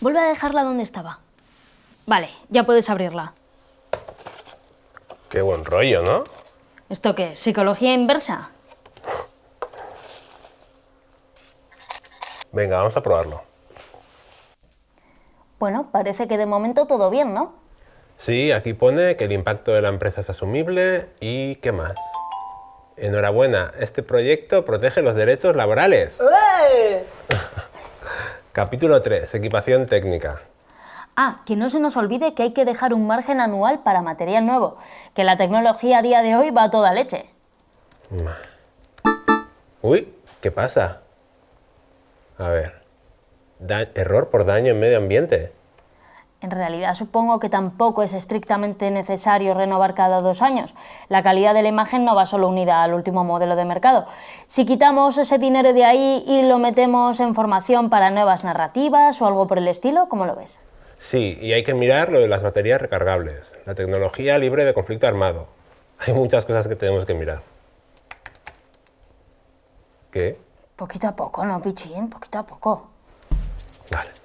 Vuelve a dejarla donde estaba. Vale, ya puedes abrirla. Qué buen rollo, ¿no? ¿Esto qué? ¿Psicología inversa? Venga, vamos a probarlo. Bueno, parece que de momento todo bien, ¿no? Sí, aquí pone que el impacto de la empresa es asumible y ¿qué más? Enhorabuena, este proyecto protege los derechos laborales. Capítulo 3, equipación técnica. Ah, que no se nos olvide que hay que dejar un margen anual para material nuevo, que la tecnología a día de hoy va a toda leche. Uy, ¿qué pasa? A ver, da- error por daño en medio ambiente. En realidad supongo que tampoco es estrictamente necesario renovar cada dos años. La calidad de la imagen no va solo unida al último modelo de mercado. Si quitamos ese dinero de ahí y lo metemos en formación para nuevas narrativas o algo por el estilo, ¿cómo lo ves? Sí, y hay que mirar lo de las baterías recargables, la tecnología libre de conflicto armado. Hay muchas cosas que tenemos que mirar. ¿Qué? Poquito a poco, ¿no, Pichín? Poquito a poco. Vale.